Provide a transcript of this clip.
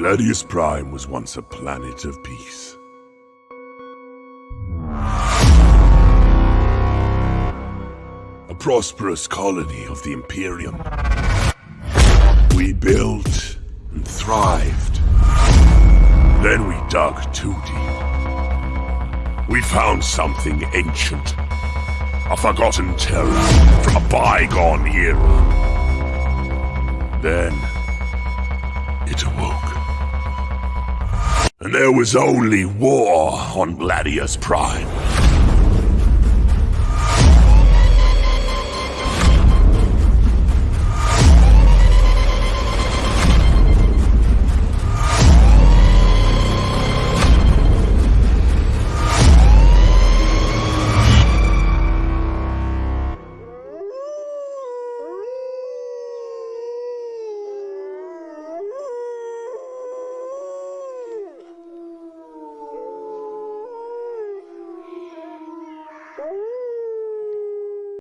Gladius Prime was once a planet of peace. A prosperous colony of the Imperium. We built and thrived. Then we dug too deep. We found something ancient. A forgotten terror from a bygone era. Then it awoke. And there was only war on Gladius Prime.